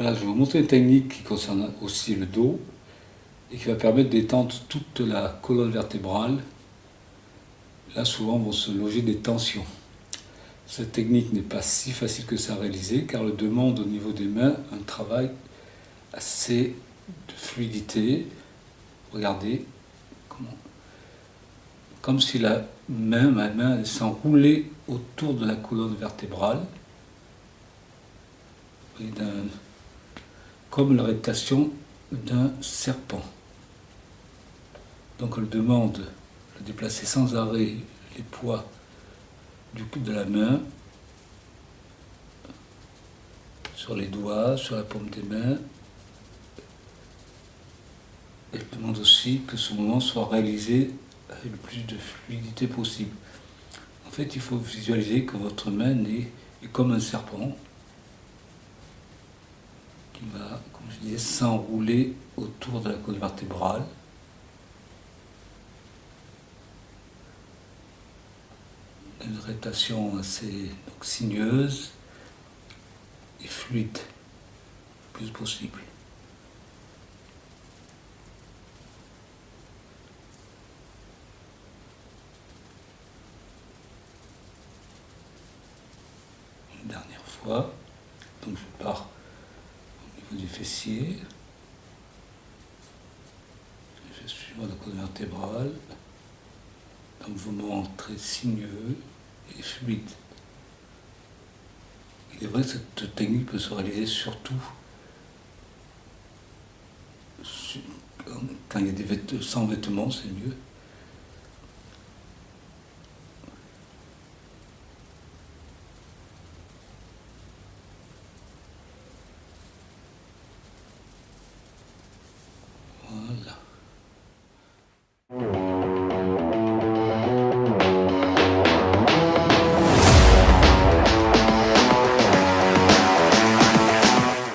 Voilà, je vais vous montrer une technique qui concerne aussi le dos et qui va permettre d'étendre toute la colonne vertébrale. Là, souvent, vont se loger des tensions. Cette technique n'est pas si facile que ça à réaliser car elle demande au niveau des mains un travail assez de fluidité. Regardez comme si la main, ma main s'enroulait autour de la colonne vertébrale, comme la réputation d'un serpent. Donc elle demande de déplacer sans arrêt les poids de la main sur les doigts, sur la paume des mains. Elle demande aussi que ce mouvement soit réalisé avec le plus de fluidité possible. En fait, il faut visualiser que votre main est, comme un serpent qui va, comme je disais, s'enrouler autour de la côte vertébrale. Une rétation assez sinueuse et fluide, le plus possible. dernière fois. Donc je pars du fessier. Je suis la colonne vertébrale. Un mouvement très sinueux et fluide. Il est vrai que cette technique peut se réaliser surtout quand il y a des vêtements, sans vêtements, c'est mieux.